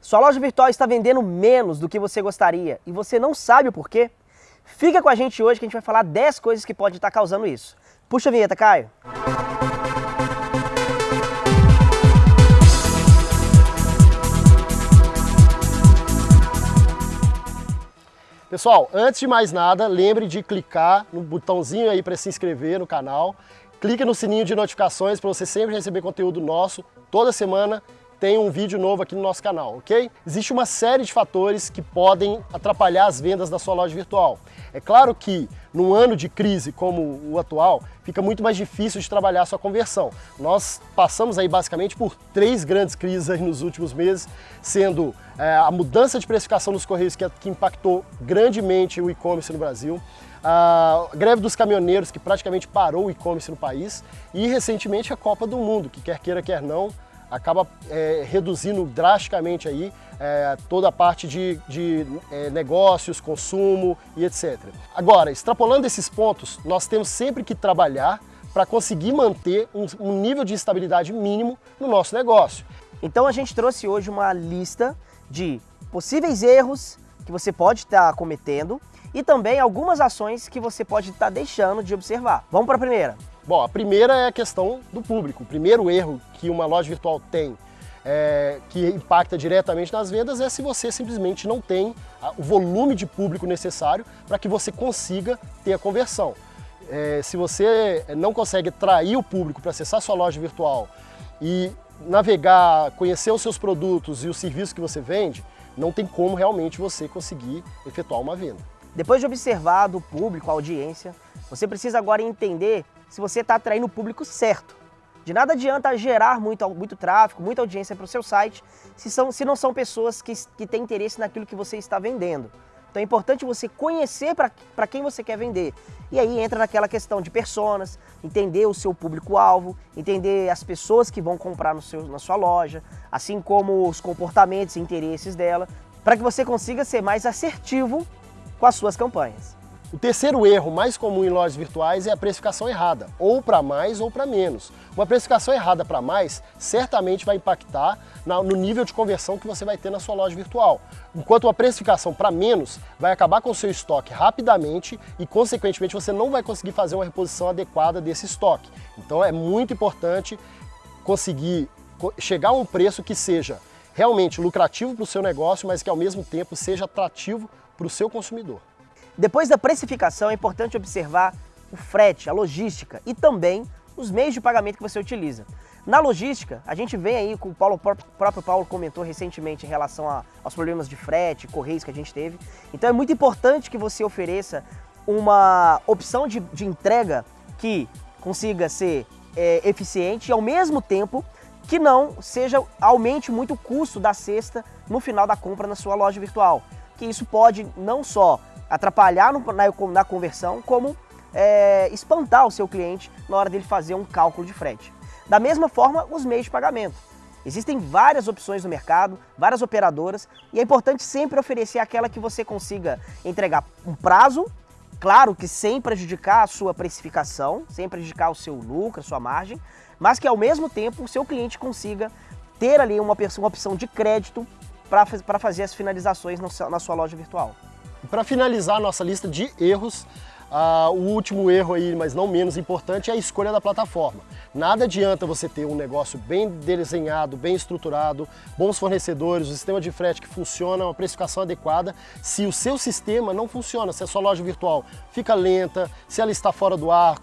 Sua loja virtual está vendendo menos do que você gostaria e você não sabe o porquê? Fica com a gente hoje que a gente vai falar 10 coisas que podem estar causando isso. Puxa a vinheta, Caio. Pessoal, antes de mais nada, lembre de clicar no botãozinho aí para se inscrever no canal. Clique no sininho de notificações para você sempre receber conteúdo nosso toda semana tem um vídeo novo aqui no nosso canal, ok? Existe uma série de fatores que podem atrapalhar as vendas da sua loja virtual. É claro que num ano de crise como o atual, fica muito mais difícil de trabalhar a sua conversão. Nós passamos aí basicamente por três grandes crises nos últimos meses, sendo é, a mudança de precificação dos Correios que, que impactou grandemente o e-commerce no Brasil, a greve dos caminhoneiros que praticamente parou o e-commerce no país e recentemente a Copa do Mundo, que quer queira quer não, acaba é, reduzindo drasticamente aí é, toda a parte de, de é, negócios, consumo e etc. Agora, extrapolando esses pontos, nós temos sempre que trabalhar para conseguir manter um, um nível de estabilidade mínimo no nosso negócio. Então a gente trouxe hoje uma lista de possíveis erros que você pode estar tá cometendo e também algumas ações que você pode estar tá deixando de observar. Vamos para a primeira. Bom, a primeira é a questão do público. O primeiro erro que uma loja virtual tem, é, que impacta diretamente nas vendas, é se você simplesmente não tem o volume de público necessário para que você consiga ter a conversão. É, se você não consegue atrair o público para acessar sua loja virtual e navegar, conhecer os seus produtos e os serviços que você vende, não tem como realmente você conseguir efetuar uma venda. Depois de observar do público, a audiência, você precisa agora entender se você está atraindo o público certo. De nada adianta gerar muito, muito tráfego, muita audiência para o seu site, se, são, se não são pessoas que, que têm interesse naquilo que você está vendendo. Então é importante você conhecer para quem você quer vender. E aí entra naquela questão de personas, entender o seu público-alvo, entender as pessoas que vão comprar no seu, na sua loja, assim como os comportamentos e interesses dela, para que você consiga ser mais assertivo com as suas campanhas. O terceiro erro mais comum em lojas virtuais é a precificação errada, ou para mais ou para menos. Uma precificação errada para mais certamente vai impactar no nível de conversão que você vai ter na sua loja virtual. Enquanto uma precificação para menos vai acabar com o seu estoque rapidamente e, consequentemente, você não vai conseguir fazer uma reposição adequada desse estoque. Então é muito importante conseguir chegar a um preço que seja realmente lucrativo para o seu negócio, mas que ao mesmo tempo seja atrativo para o seu consumidor. Depois da precificação, é importante observar o frete, a logística e também os meios de pagamento que você utiliza. Na logística, a gente vem aí, com o Paulo, o próprio Paulo comentou recentemente em relação a, aos problemas de frete, correios que a gente teve. Então é muito importante que você ofereça uma opção de, de entrega que consiga ser é, eficiente e ao mesmo tempo que não seja aumente muito o custo da cesta no final da compra na sua loja virtual. Que isso pode não só atrapalhar no, na, na, conversão, como é, espantar o seu cliente na hora dele fazer um cálculo de frete. Da mesma forma, os meios de pagamento. Existem várias opções no mercado, várias operadoras, e é importante sempre oferecer aquela que você consiga entregar um prazo, claro que sem prejudicar a sua precificação, sem prejudicar o seu lucro, a sua margem, mas que ao mesmo tempo o seu cliente consiga ter ali uma, uma opção de crédito para fazer as finalizações na sua loja virtual. Para finalizar a nossa lista de erros, o último erro aí, mas não menos importante, é a escolha da plataforma. Nada adianta você ter um negócio bem desenhado, bem estruturado, bons fornecedores, um sistema de frete que funciona, uma precificação adequada, se o seu sistema não funciona, se a sua loja virtual fica lenta, se ela está fora do ar,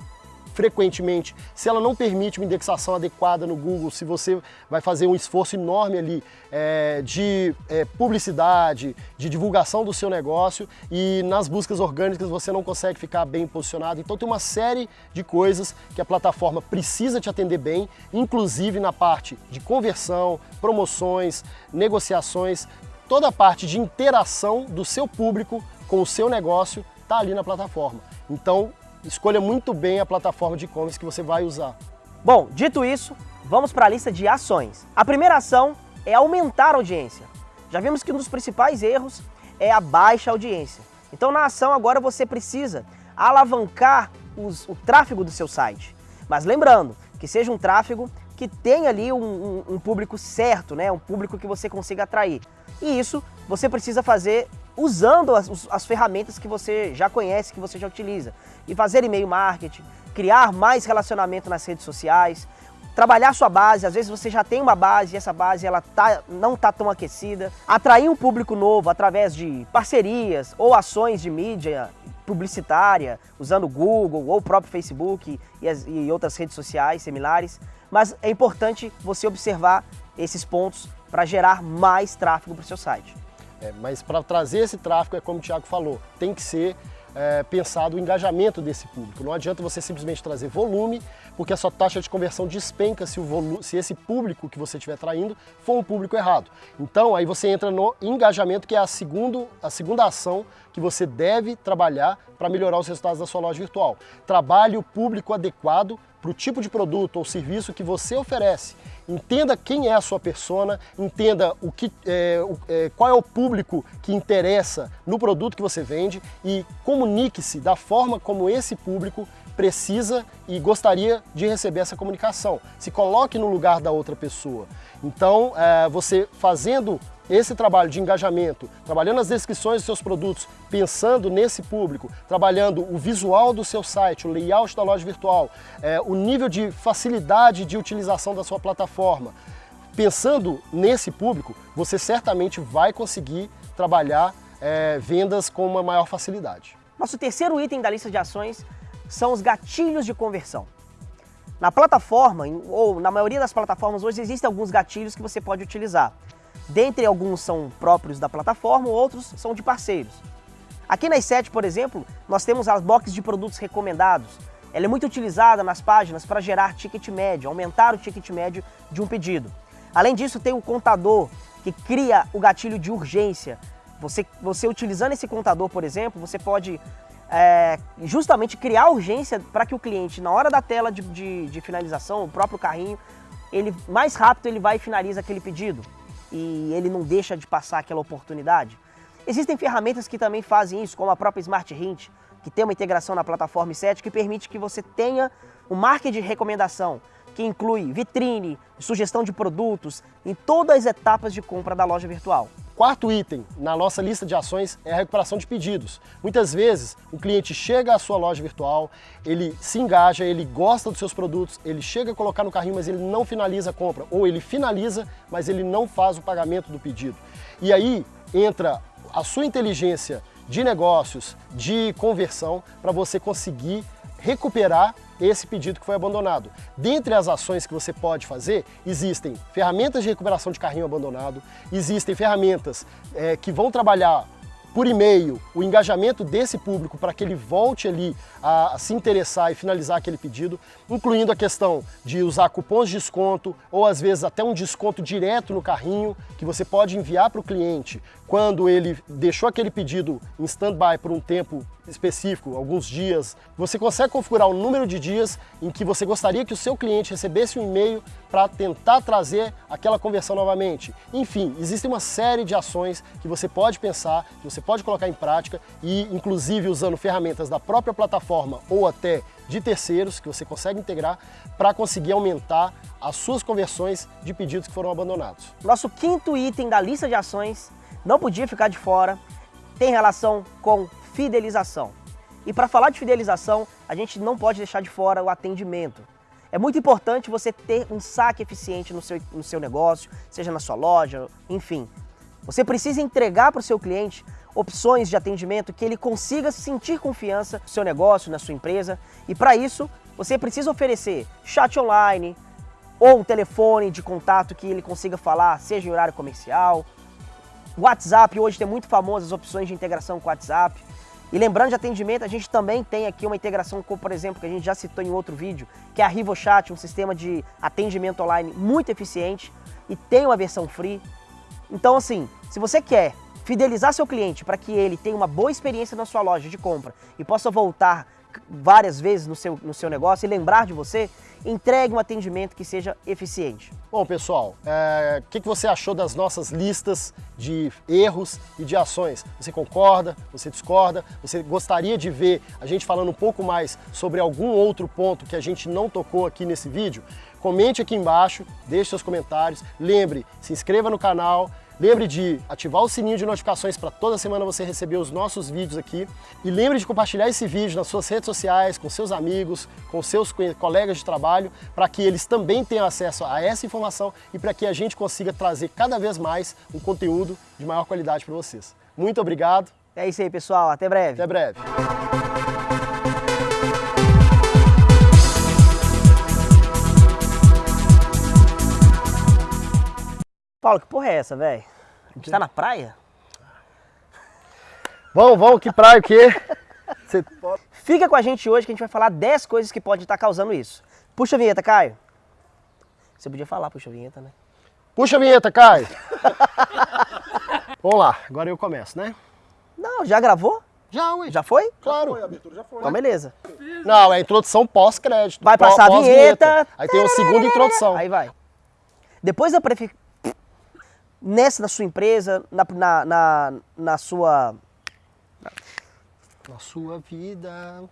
frequentemente, se ela não permite uma indexação adequada no Google, se você vai fazer um esforço enorme ali é, de é, publicidade, de divulgação do seu negócio e nas buscas orgânicas você não consegue ficar bem posicionado. Então tem uma série de coisas que a plataforma precisa te atender bem, inclusive na parte de conversão, promoções, negociações, toda a parte de interação do seu público com o seu negócio está ali na plataforma. Então, escolha muito bem a plataforma de e-commerce que você vai usar. Bom, dito isso, vamos para a lista de ações. A primeira ação é aumentar a audiência. Já vimos que um dos principais erros é a baixa audiência. Então na ação agora você precisa alavancar os, o tráfego do seu site. Mas lembrando que seja um tráfego que tenha ali um, um, um público certo, né? um público que você consiga atrair. E isso você precisa fazer usando as, as ferramentas que você já conhece, que você já utiliza. E fazer e-mail marketing, criar mais relacionamento nas redes sociais, trabalhar sua base, às vezes você já tem uma base e essa base ela tá, não está tão aquecida, atrair um público novo através de parcerias ou ações de mídia publicitária, usando Google ou o próprio Facebook e, as, e outras redes sociais similares, mas é importante você observar esses pontos para gerar mais tráfego para o seu site. É, mas para trazer esse tráfego, é como o Thiago falou, tem que ser é, pensado o engajamento desse público. Não adianta você simplesmente trazer volume, porque a sua taxa de conversão despenca se, o se esse público que você estiver traindo for um público errado. Então aí você entra no engajamento, que é a, segundo, a segunda ação que você deve trabalhar para melhorar os resultados da sua loja virtual. Trabalhe o público adequado para o tipo de produto ou serviço que você oferece. Entenda quem é a sua persona, entenda o que, é, o, é, qual é o público que interessa no produto que você vende e comunique-se da forma como esse público precisa e gostaria de receber essa comunicação. Se coloque no lugar da outra pessoa. Então, é, você fazendo esse trabalho de engajamento, trabalhando as descrições dos seus produtos, pensando nesse público, trabalhando o visual do seu site, o layout da loja virtual, é, o nível de facilidade de utilização da sua plataforma, pensando nesse público, você certamente vai conseguir trabalhar é, vendas com uma maior facilidade. Nosso terceiro item da lista de ações são os gatilhos de conversão. Na plataforma, ou na maioria das plataformas hoje, existem alguns gatilhos que você pode utilizar. Dentre alguns são próprios da plataforma, outros são de parceiros. Aqui na i7, por exemplo, nós temos as boxes de produtos recomendados. Ela é muito utilizada nas páginas para gerar ticket médio, aumentar o ticket médio de um pedido. Além disso, tem o contador, que cria o gatilho de urgência. Você, você utilizando esse contador, por exemplo, você pode é, justamente criar urgência para que o cliente, na hora da tela de, de, de finalização, o próprio carrinho, ele mais rápido ele vai e finaliza aquele pedido e ele não deixa de passar aquela oportunidade. Existem ferramentas que também fazem isso, como a própria Smart Hint, que tem uma integração na plataforma 7 que permite que você tenha um marketing de recomendação, que inclui vitrine, sugestão de produtos em todas as etapas de compra da loja virtual. Quarto item na nossa lista de ações é a recuperação de pedidos. Muitas vezes o cliente chega à sua loja virtual, ele se engaja, ele gosta dos seus produtos, ele chega a colocar no carrinho, mas ele não finaliza a compra, ou ele finaliza, mas ele não faz o pagamento do pedido. E aí entra a sua inteligência de negócios, de conversão, para você conseguir recuperar esse pedido que foi abandonado. Dentre as ações que você pode fazer, existem ferramentas de recuperação de carrinho abandonado, existem ferramentas é, que vão trabalhar por e-mail o engajamento desse público para que ele volte ali a, a, se interessar e finalizar aquele pedido, incluindo a questão de usar cupons de desconto ou às vezes até um desconto direto no carrinho que você pode enviar para o cliente quando ele deixou aquele pedido em stand-by por um tempo específico, alguns dias, você consegue configurar o número de dias em que você gostaria que o seu cliente recebesse um e-mail para tentar trazer aquela conversão novamente. Enfim, existe uma série de ações que você pode pensar, que você pode colocar em prática e inclusive usando ferramentas da própria plataforma ou até de terceiros que você consegue integrar para conseguir aumentar as suas conversões de pedidos que foram abandonados. Nosso quinto item da lista de ações não podia ficar de fora, tem relação com fidelização. E para falar de fidelização, a gente não pode deixar de fora o atendimento. É muito importante você ter um saque eficiente no seu, no seu negócio, seja na sua loja, enfim. Você precisa entregar para o seu cliente opções de atendimento que ele consiga sentir confiança no seu negócio, na sua empresa. E para isso, você precisa oferecer chat online ou um telefone de contato que ele consiga falar, seja em horário comercial, WhatsApp hoje tem muito famoso as opções de integração com WhatsApp. E lembrando de atendimento, a gente também tem aqui uma integração com, por exemplo, que a gente já citou em outro vídeo, que é a RivoChat, um sistema de atendimento online muito eficiente e tem uma versão free. Então, assim, se você quer fidelizar seu cliente para que ele tenha uma boa experiência na sua loja de compra e possa voltar várias vezes no seu, no seu negócio e lembrar de você, entregue um atendimento que seja eficiente. Bom, pessoal, o é, que, que você achou das nossas listas de erros e de ações? Você concorda? Você discorda? Você gostaria de ver a gente falando um pouco mais sobre algum outro ponto que a gente não tocou aqui nesse vídeo? comente aqui embaixo, deixe seus comentários. Lembre, se inscreva no canal, Lembre de ativar o sininho de notificações para toda semana você receber os nossos vídeos aqui. E lembre de compartilhar esse vídeo nas suas redes sociais, com seus amigos, com seus colegas de trabalho, para que eles também tenham acesso a essa informação e para que a gente consiga trazer cada vez mais um conteúdo de maior qualidade para vocês. Muito obrigado. É isso aí, pessoal. Até breve. Até breve. Paulo, que porra é essa, velho? A gente tá na praia? Vamos, vamos, que praia o quê? Você... Fica com a gente hoje que a gente vai falar 10 coisas que podem estar causando isso. Puxa a vinheta, Caio. Você podia falar, puxa a vinheta, né? Puxa a vinheta, Caio. Vamos lá, agora eu começo, né? Não, já gravou? Já, ué. Já foi? Claro. Já foi, a abertura já foi. Então beleza. Não, é a introdução pós-crédito. Vai passar a vinheta. Aí tem uma segunda introdução. Aí vai. Depois da prefi... Nessa da sua empresa, na, na, na, na sua... Na sua vida.